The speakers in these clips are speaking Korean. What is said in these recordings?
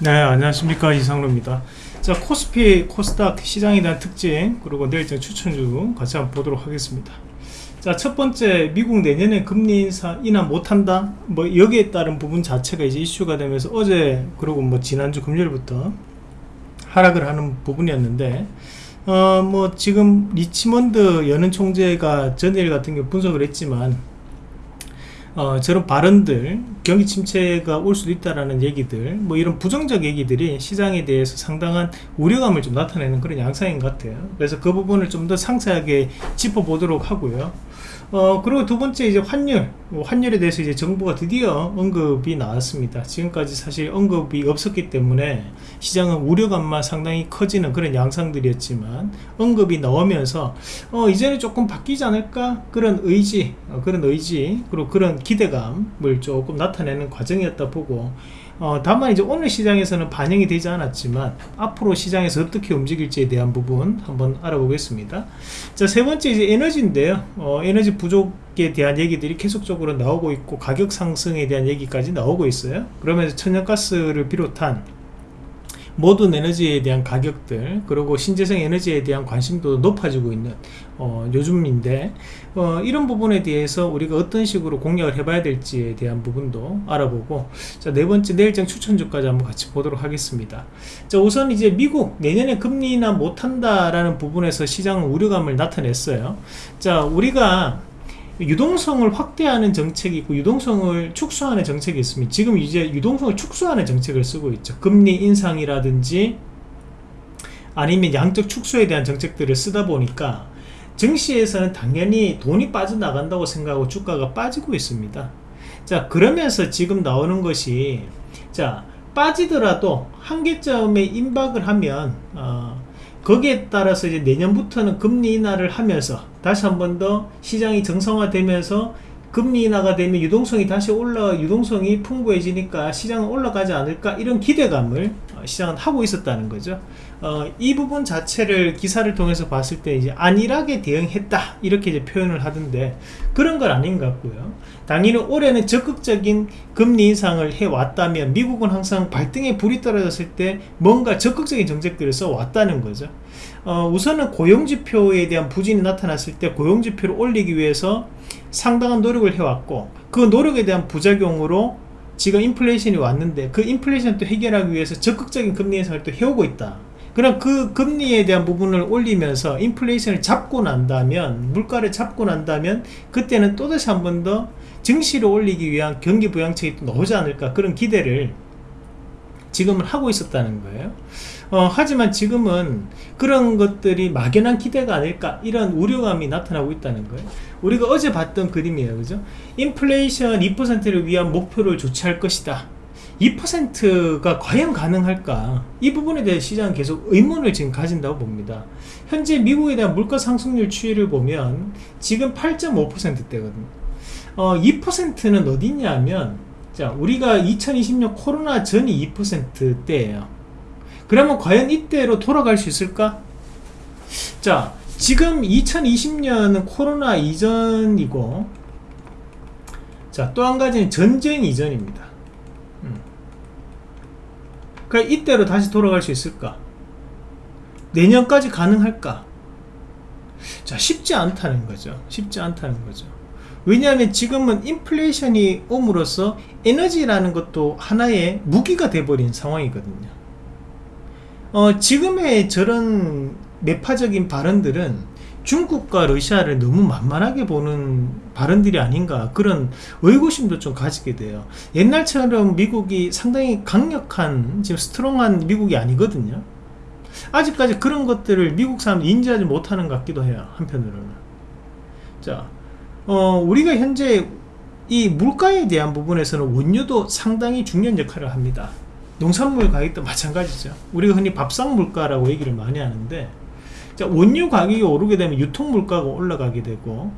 네 안녕하십니까. 이상로입니다. 자 코스피 코스닥 시장에 대한 특징 그리고 내일장 추천주 같이 한번 보도록 하겠습니다. 자 첫 번째 미국 내년에 금리 인사 인하 못한다? 뭐 여기에 따른 부분 자체가 이제 이슈가 되면서 어제 그리고 뭐 지난주 금요일부터 하락을 하는 부분이었는데 어 뭐 지금 리치먼드 연은 총재가 전일 같은 경우 분석을 했지만 어, 저런 발언들 경기 침체가 올 수도 있다라는 얘기들 뭐 이런 부정적 얘기들이 시장에 대해서 상당한 우려감을 좀 나타내는 그런 양상인 것 같아요. 그래서 그 부분을 좀 더 상세하게 짚어보도록 하고요 어 그리고 두 번째 이제 환율. 뭐 환율에 대해서 이제 정부가 드디어 언급이 나왔습니다. 지금까지 사실 언급이 없었기 때문에 시장은 우려감만 상당히 커지는 그런 양상들이었지만 언급이 나오면서 어 이제는 조금 바뀌지 않을까? 그런 의지 어, 그런 의지 그리고 그런 기대감을 조금 나타내는 과정이었다 보고 어, 다만 이제 오늘 시장에서는 반영이 되지 않았지만 앞으로 시장에서 어떻게 움직일지에 대한 부분 한번 알아보겠습니다. 자 세 번째 이제 에너지인데요. 어, 에너지 부족에 대한 얘기들이 계속적으로 나오고 있고 가격 상승에 대한 얘기까지 나오고 있어요. 그러면서 천연가스를 비롯한 모든 에너지에 대한 가격들 그리고 신재생 에너지에 대한 관심도 높아지고 있는 어, 요즘인데 어, 이런 부분에 대해서 우리가 어떤 식으로 공략을 해봐야 될지에 대한 부분도 알아보고 자, 네 번째 내일장 추천주까지 한번 같이 보도록 하겠습니다. 자, 우선 이제 미국 내년에 금리 인하 못한다라는 부분에서 시장은 우려감을 나타냈어요. 자 우리가 유동성을 확대하는 정책이 있고 유동성을 축소하는 정책이 있습니다. 지금 이제 유동성을 축소하는 정책을 쓰고 있죠. 금리 인상이라든지 아니면 양적 축소에 대한 정책들을 쓰다 보니까 증시에서는 당연히 돈이 빠져나간다고 생각하고 주가가 빠지고 있습니다. 자 그러면서 지금 나오는 것이 자 빠지더라도 한계점에 임박을 하면 어, 거기에 따라서 이제 내년부터는 금리 인하를 하면서 다시 한 번 더 시장이 정상화되면서 금리 인하가 되면 유동성이 다시 올라 유동성이 풍부해지니까 시장은 올라가지 않을까 이런 기대감을 어, 시장은 하고 있었다는 거죠 어, 이 부분 자체를 기사를 통해서 봤을 때 이제 안일하게 대응했다. 이렇게 이제 표현을 하던데 그런 건 아닌 것 같고요. 당연히 올해는 적극적인 금리 인상을 해왔다면 미국은 항상 발등에 불이 떨어졌을 때 뭔가 적극적인 정책들을 써왔다는 거죠. 어, 우선은 고용지표에 대한 부진이 나타났을 때 고용지표를 올리기 위해서 상당한 노력을 해왔고 그 노력에 대한 부작용으로 지금 인플레이션이 왔는데 그 인플레이션 또 해결하기 위해서 적극적인 금리 인상을 또 해오고 있다 그럼 그 금리에 대한 부분을 올리면서 인플레이션을 잡고 난다면 물가를 잡고 난다면 그때는 또다시 한 번 더 증시를 올리기 위한 경기 부양책이 또 나오지 않을까 그런 기대를 지금은 하고 있었다는 거예요. 어, 하지만 지금은 그런 것들이 막연한 기대가 아닐까 이런 우려감이 나타나고 있다는 거예요. 우리가 어제 봤던 그림이에요. 그죠? 인플레이션 2%를 위한 목표를 조치할 것이다 2%가 과연 가능할까? 이 부분에 대해 시장은 계속 의문을 지금 가진다고 봅니다. 현재 미국에 대한 물가 상승률 추이를 보면 지금 8.5%대거든요. 어, 2%는 어디냐면 자 우리가 2020년 코로나 전이 2%대예요. 그러면 과연 이때로 돌아갈 수 있을까? 자 지금 2020년은 코로나 이전이고 자 또 한 가지는 전쟁 이전입니다. 음. 그러니까 이때로 다시 돌아갈 수 있을까? 내년까지 가능할까? 자 쉽지 않다는 거죠. 쉽지 않다는 거죠. 왜냐하면 지금은 인플레이션이 옴으로써 에너지라는 것도 하나의 무기가 돼버린 상황이거든요. 어, 지금의 저런 매파적인 발언들은 중국과 러시아를 너무 만만하게 보는 발언들이 아닌가 그런 의구심도 좀 가지게 돼요. 옛날처럼 미국이 상당히 강력한 지금 스트롱한 미국이 아니거든요. 아직까지 그런 것들을 미국 사람들이 인지하지 못하는 것 같기도 해요 한편으로는. 자 어, 우리가 현재 이 물가에 대한 부분에서는 원유도 상당히 중요한 역할을 합니다. 농산물 가격도 마찬가지죠. 우리가 흔히 밥상 물가라고 얘기를 많이 하는데 자, 원유 가격이 오르게 되면 유통 물가가 올라가게 되고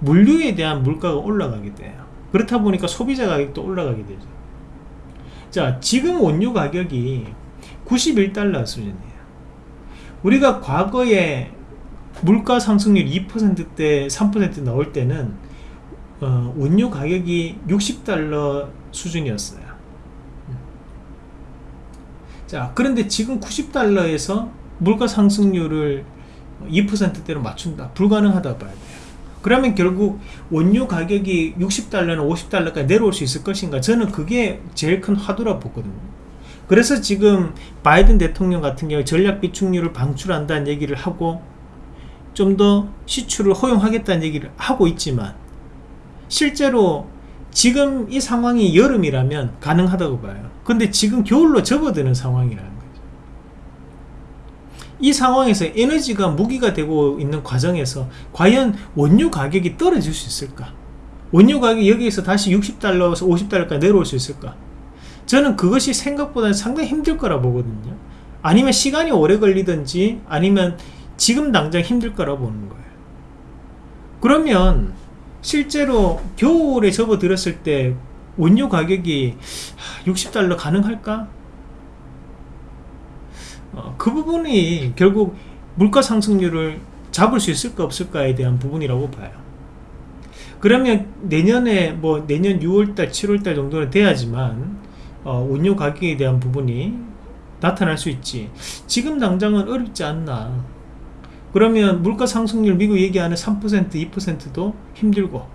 물류에 대한 물가가 올라가게 돼요. 그렇다 보니까 소비자 가격도 올라가게 되죠. 자 지금 원유 가격이 91달러 수준이에요. 우리가 과거에 물가 상승률 2%대 3% 나올 때는 어, 원유 가격이 60달러 수준이었어요. 자 그런데 지금 90달러에서 물가 상승률을 2%대로 맞춘다. 불가능하다 봐야 돼요. 그러면 결국 원유 가격이 60달러나 50달러까지 내려올 수 있을 것인가? 저는 그게 제일 큰 화두라 보거든요. 그래서 지금 바이든 대통령 같은 경우 전략 비축률을 방출한다는 얘기를 하고 좀 더 시추를 허용하겠다는 얘기를 하고 있지만 실제로 지금 이 상황이 여름이라면 가능하다고 봐요. 근데 지금 겨울로 접어드는 상황이라는 거죠 이 상황에서 에너지가 무기가 되고 있는 과정에서 과연 원유 가격이 떨어질 수 있을까? 원유 가격이 여기에서 다시 60달러에서 50달러까지 내려올 수 있을까? 저는 그것이 생각보다 상당히 힘들 거라 보거든요. 아니면 시간이 오래 걸리든지 아니면 지금 당장 힘들 거라 보는 거예요. 그러면 실제로 겨울에 접어들었을 때 원유 가격이 60달러 가능할까? 어, 그 부분이 결국 물가 상승률을 잡을 수 있을까 없을까에 대한 부분이라고 봐요. 그러면 내년에 뭐 내년 6월달 7월달 정도는 돼야지만 어, 원유 가격에 대한 부분이 나타날 수 있지. 지금 당장은 어렵지 않나. 그러면 물가 상승률 미국 얘기하는 3% 2%도 힘들고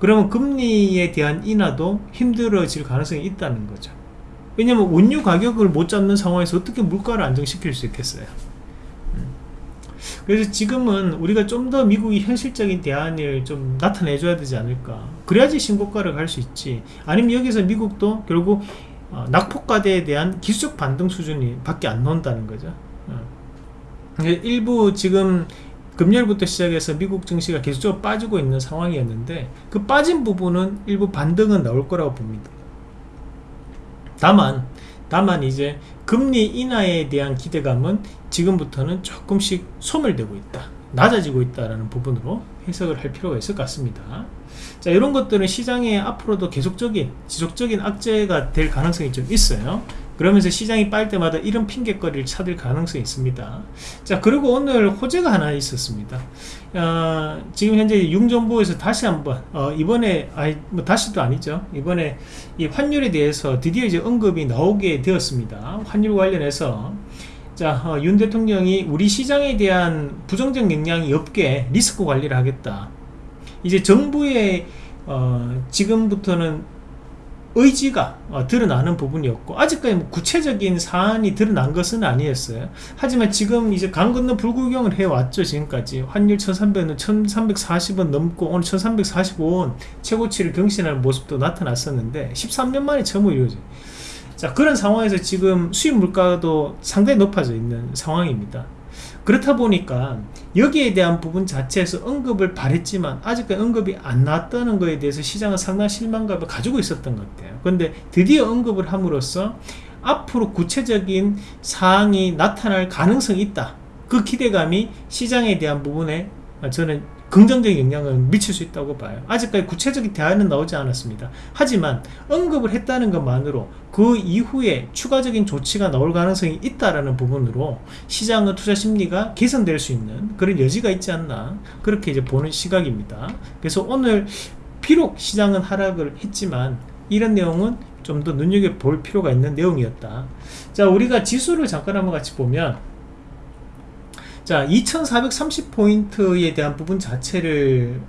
그러면 금리에 대한 인하도 힘들어질 가능성이 있다는 거죠 왜냐면 원유 가격을 못 잡는 상황에서 어떻게 물가를 안정시킬 수 있겠어요? 음. 그래서 지금은 우리가 좀 더 미국이 현실적인 대안을 좀 나타내 줘야 되지 않을까? 그래야지 신고가를 갈 수 있지. 아니면 여기서 미국도 결국 어, 낙폭과대에 대한 기술적 반등 수준이 밖에 안 나온다는 거죠. 어. 일부 지금 금요일부터 시작해서 미국 증시가 계속적으로 빠지고 있는 상황이었는데 그 빠진 부분은 일부 반등은 나올 거라고 봅니다 다만 다만 이제 금리 인하에 대한 기대감은 지금부터는 조금씩 소멸되고 있다 낮아지고 있다라는 부분으로 해석을 할 필요가 있을 것 같습니다. 자 이런 것들은 시장에 앞으로도 계속적인 지속적인 악재가 될 가능성이 좀 있어요 그러면서 시장이 빠질 때마다 이런 핑계거리를 찾을 가능성이 있습니다. 자 그리고 오늘 호재가 하나 있었습니다. 어, 지금 현재 융정부에서 다시 한번 어, 이번에 아니 뭐 다시도 아니죠. 이번에 이 환율에 대해서 드디어 이제 언급이 나오게 되었습니다. 환율 관련해서. 자, 어, 윤 대통령이 우리 시장에 대한 부정적 영향이 없게 리스크 관리를 하겠다. 이제 정부의 어, 지금부터는 의지가 어, 드러나는 부분이었고 아직까지 뭐 구체적인 사안이 드러난 것은 아니었어요. 하지만 지금 이제 강 건너 불구경을 해왔죠 지금까지. 환율 1300원 1340원 넘고 오늘 1345원 최고치를 경신하는 모습도 나타났었는데 13년 만에 처음 이루어져 자 그런 상황에서 지금 수입 물가도 상당히 높아져 있는 상황입니다 그렇다 보니까 여기에 대한 부분 자체에서 언급을 바랬지만 아직까지 언급이 안 나왔다는 것에 대해서 시장은 상당한 실망감을 가지고 있었던 것 같아요. 그런데 드디어 언급을 함으로써 앞으로 구체적인 사항이 나타날 가능성이 있다. 그 기대감이 시장에 대한 부분에 저는 긍정적인 영향을 미칠 수 있다고 봐요. 아직까지 구체적인 대안은 나오지 않았습니다. 하지만 언급을 했다는 것만으로 그 이후에 추가적인 조치가 나올 가능성이 있다라는 부분으로 시장의 투자 심리가 개선될 수 있는 그런 여지가 있지 않나 그렇게 이제 보는 시각입니다. 그래서 오늘 비록 시장은 하락을 했지만 이런 내용은 좀 더 눈여겨볼 필요가 있는 내용이었다. 자 우리가 지수를 잠깐 한번 같이 보면 자 2430포인트에 대한 부분 자체를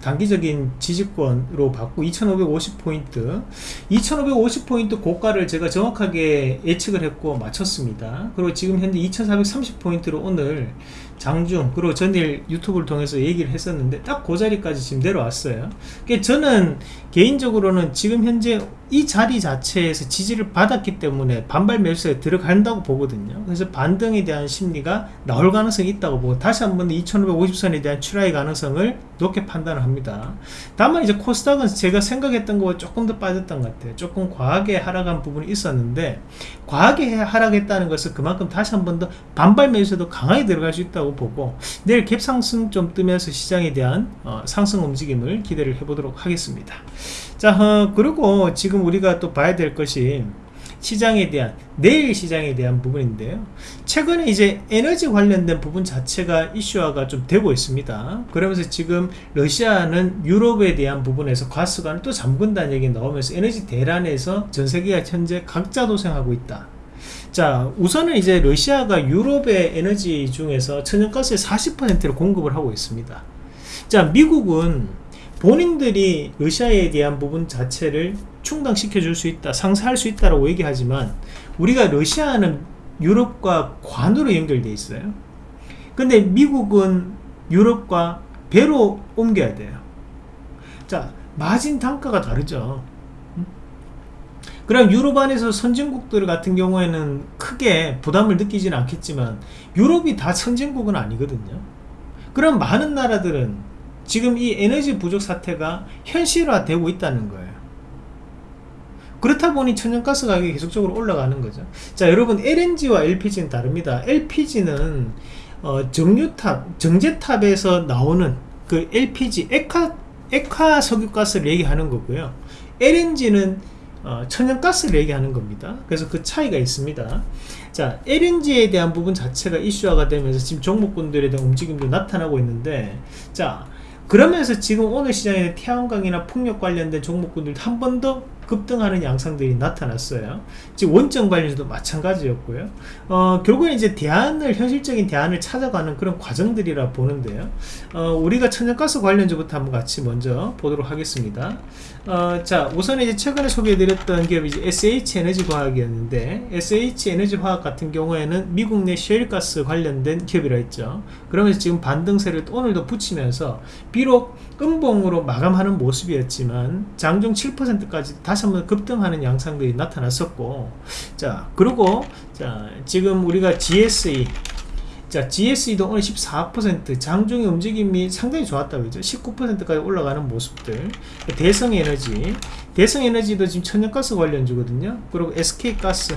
단기적인 지지권으로 받고 2550포인트. 2550포인트 고가를 제가 정확하게 예측을 했고 맞췄습니다. 그리고 지금 현재 2430포인트로 오늘 장중 그리고 전일 유튜브를 통해서 얘기를 했었는데 딱 그 자리까지 지금 내려왔어요. 그러니까 저는 개인적으로는 지금 현재 이 자리 자체에서 지지를 받았기 때문에 반발 매수에 들어간다고 보거든요. 그래서 반등에 대한 심리가 나올 가능성이 있다고 보고 다시 한번 2550선에 대한 출하의 가능성을 높게 판단을 합니다. 다만 이제 코스닥은 제가 생각했던 것보다 조금 더 빠졌던 것 같아요. 조금 과하게 하락한 부분이 있었는데 과하게 하락했다는 것은 그만큼 다시 한번 더 반발 매수에도 강하게 들어갈 수 있다고 보고 내일 갭상승 좀 뜨면서 시장에 대한 어, 상승 움직임을 기대를 해보도록 하겠습니다. 자 어, 그리고 지금 우리가 또 봐야 될 것이 시장에 대한 내일 시장에 대한 부분인데요. 최근에 이제 에너지 관련된 부분 자체가 이슈화가 좀 되고 있습니다. 그러면서 지금 러시아는 유럽에 대한 부분에서 가스관을 또 잠근다는 얘기 나오면서 에너지 대란에서 전 세계가 현재 각자 도생하고 있다 자 우선은 이제 러시아가 유럽의 에너지 중에서 천연가스의 40%를 공급을 하고 있습니다. 자 미국은 본인들이 러시아에 대한 부분 자체를 충당시켜 줄 수 있다 상쇄할 수 있다라고 얘기하지만 우리가 러시아는 유럽과 관으로 연결되어 있어요. 근데 미국은 유럽과 배로 옮겨야 돼요. 자 마진 단가가 다르죠 그럼 유럽 안에서 선진국들 같은 경우에는 크게 부담을 느끼지는 않겠지만 유럽이 다 선진국은 아니거든요. 그럼 많은 나라들은 지금 이 에너지 부족 사태가 현실화되고 있다는 거예요. 그렇다 보니 천연가스 가격이 계속적으로 올라가는 거죠. 자 여러분 LNG와 LPG는 다릅니다. LPG는 어, 정유탑 정제탑에서 나오는 그 LPG 액화, 액화 석유가스를 얘기하는 거고요. LNG는 어, 천연가스를 얘기하는 겁니다. 그래서 그 차이가 있습니다. 자 LNG에 대한 부분 자체가 이슈화가 되면서 지금 종목군들에 대한 움직임도 나타나고 있는데 자 그러면서 지금 오늘 시장에 태양광이나 풍력 관련된 종목군들도 한번 더 급등하는 양상들이 나타났어요. 지금 원점 관련주도 마찬가지였고요. 어, 결국엔 이제 대안을 현실적인 대안을 찾아가는 그런 과정들이라 보는데요. 어, 우리가 천연가스 관련주부터 한번 같이 먼저 보도록 하겠습니다. 어, 자 우선 이제 최근에 소개해드렸던 기업이 이제 SH 에너지 과학이었는데 SH 에너지 화학 같은 경우에는 미국 내 셰일가스 관련된 기업이라 했죠. 그러면서 지금 반등세를 오늘도 붙이면서 비록 음봉으로 마감하는 모습이었지만 장중 7%까지 다시 한번 급등하는 양상들이 나타났었고 자 그리고 자 지금 우리가 GSE 자 GSE도 오늘 14% 장중의 움직임이 상당히 좋았다고 했죠. 19%까지 올라가는 모습들. 대성에너지 대성에너지도 지금 천연가스 관련주거든요. 그리고 SK가스.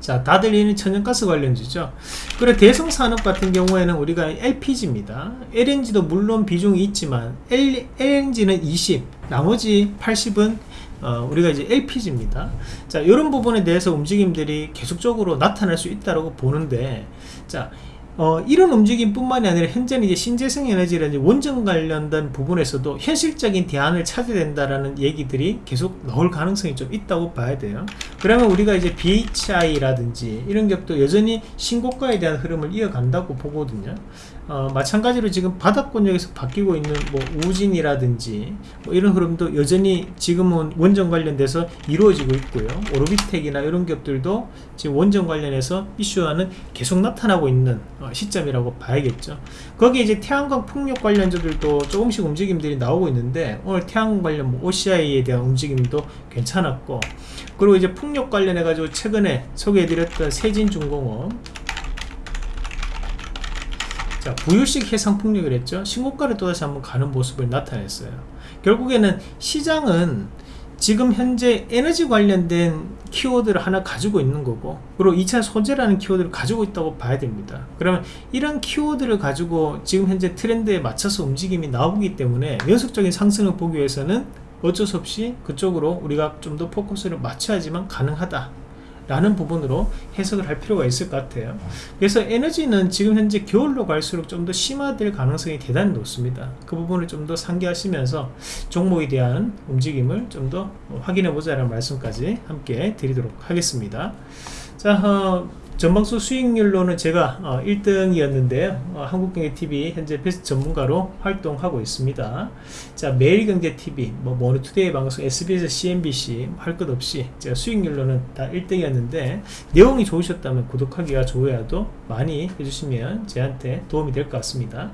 자 다들 이는 천연가스 관련주죠. 그리고 대성산업 같은 경우에는 우리가 LPG입니다. LNG도 물론 비중이 있지만 L, LNG는 20 나머지 80은 어, 우리가 이제 LPG입니다 자 이런 부분에 대해서 움직임들이 계속적으로 나타날 수 있다고 보는데 자 어, 이런 움직임 뿐만이 아니라 현재는 이제 신재생 에너지라든지 원전 관련된 부분에서도 현실적인 대안을 찾아야 된다라는 얘기들이 계속 나올 가능성이 좀 있다고 봐야 돼요. 그러면 우리가 이제 BHI라든지 이런 것도 여전히 신고가에 대한 흐름을 이어간다고 보거든요. 어, 마찬가지로 지금 바닥권역에서 바뀌고 있는 뭐 우진이라든지 뭐 이런 흐름도 여전히 지금은 원전 관련돼서 이루어지고 있고요. 오르비텍이나 이런 기업들도 지금 원전 관련해서 이슈화는 계속 나타나고 있는 어, 시점이라고 봐야겠죠. 거기에 이제 태양광 풍력 관련주들도 조금씩 움직임들이 나오고 있는데 오늘 태양광 관련 뭐 OCI에 대한 움직임도 괜찮았고 그리고 이제 풍력 관련해 가지고 최근에 소개해드렸던 세진중공업. 자 부유식 해상풍력을 했죠. 신고가를 또다시 한번 가는 모습을 나타냈어요. 결국에는 시장은 지금 현재 에너지 관련된 키워드를 하나 가지고 있는 거고 그리고 2차 소재라는 키워드를 가지고 있다고 봐야 됩니다. 그러면 이런 키워드를 가지고 지금 현재 트렌드에 맞춰서 움직임이 나오기 때문에 연속적인 상승을 보기 위해서는 어쩔 수 없이 그쪽으로 우리가 좀 더 포커스를 맞춰야지만 가능하다. 라는 부분으로 해석을 할 필요가 있을 것 같아요. 그래서 에너지는 지금 현재 겨울로 갈수록 좀 더 심화될 가능성이 대단히 높습니다. 그 부분을 좀 더 상기하시면서 종목에 대한 움직임을 좀 더 확인해 보자는 말씀까지 함께 드리도록 하겠습니다. 자 어, 전방수 수익률로는 제가 어, 1등이었는데요 어, 한국경제TV 현재 베스트 전문가로 활동하고 있습니다. 자 매일경제TV 뭐 모노투데이 방송 SBS CNBC 할 것 없이 제가 수익률로는 다 1등이었는데 내용이 좋으셨다면 구독하기와 좋아요도 많이 해주시면 저한테 도움이 될 것 같습니다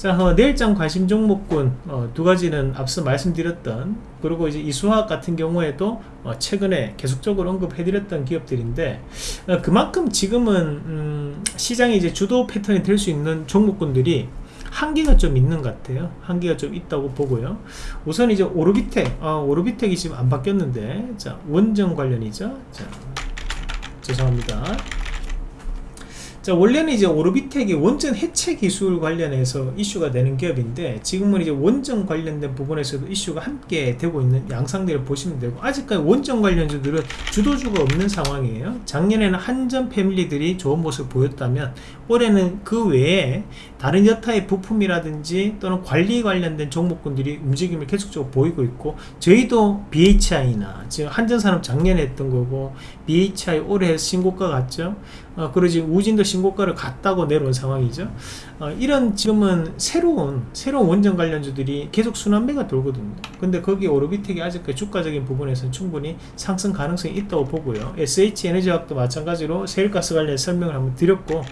자 어, 내일장 관심 종목군 어, 두 가지는 앞서 말씀드렸던 그리고 이제 이수화학 같은 경우에도 어, 최근에 계속적으로 언급해드렸던 기업들인데 어, 그만큼 지금은 음, 시장이 이제 주도 패턴이 될 수 있는 종목군들이 한계가 좀 있는 것 같아요. 한계가 좀 있다고 보고요. 우선 이제 오르비텍 어, 오르비텍이 지금 안 바뀌었는데 자 원전 관련이죠? 자 죄송합니다 자 원래는 이제 오르비텍이 원전 해체 기술 관련해서 이슈가 되는 기업인데 지금은 이제 원전 관련된 부분에서도 이슈가 함께 되고 있는 양상들을 보시면 되고 아직까지 원전 관련주들은 주도주가 없는 상황이에요. 작년에는 한전 패밀리들이 좋은 모습을 보였다면 올해는 그 외에 다른 여타의 부품이라든지 또는 관리 관련된 종목군들이 움직임을 계속적으로 보이고 있고 저희도 BHI나 지금 한전산업 작년에 했던 거고 BHI 올해 신고가 같죠 어, 지금 우진도 신고가를 갔다고 내려온 상황이죠. 어, 이런 지금은 새로운 새로운 원전 관련주들이 계속 순환매가 돌거든요. 근데 거기 오르비텍이 아직까지 주가적인 부분에서는 충분히 상승 가능성이 있다고 보고요. SH에너지학도 마찬가지로 세일가스 관련 설명을 한번 드렸고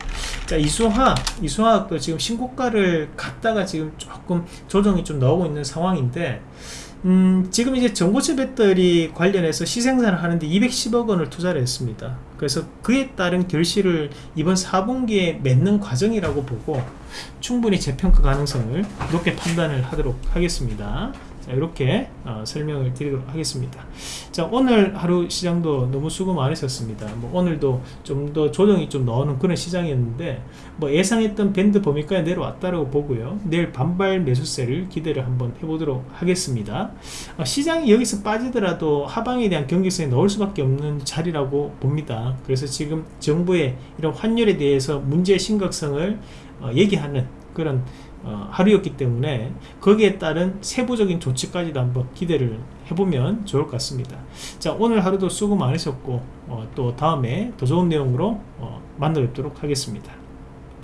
자 이수화학 이수화학도 지금 신고가를 갔다가 지금 조금 조정이 좀 나오고 있는 상황인데 음, 지금 이제 전고체 배터리 관련해서 시생산을 하는데 210억 원을 투자를 했습니다. 그래서 그에 따른 결실을 이번 4분기에 맺는 과정이라고 보고 충분히 재평가 가능성을 높게 판단을 하도록 하겠습니다. 자, 이렇게 어, 설명을 드리도록 하겠습니다. 자, 오늘 하루 시장도 너무 수고 많으셨습니다. 뭐 오늘도 좀 더 조정이 좀 나오는 그런 시장이었는데 뭐 예상했던 밴드 범위까지 내려왔다고 보고요. 내일 반발 매수세를 기대를 한번 해보도록 하겠습니다. 어, 시장이 여기서 빠지더라도 하방에 대한 경계성이 나올 수밖에 없는 자리라고 봅니다. 그래서 지금 정부의 이런 환율에 대해서 문제의 심각성을 어, 얘기하는 그런 어, 하루였기 때문에 거기에 따른 세부적인 조치까지도 한번 기대를 해보면 좋을 것 같습니다. 자 오늘 하루도 수고 많으셨고 어, 또 다음에 더 좋은 내용으로 어, 만나 뵙도록 하겠습니다.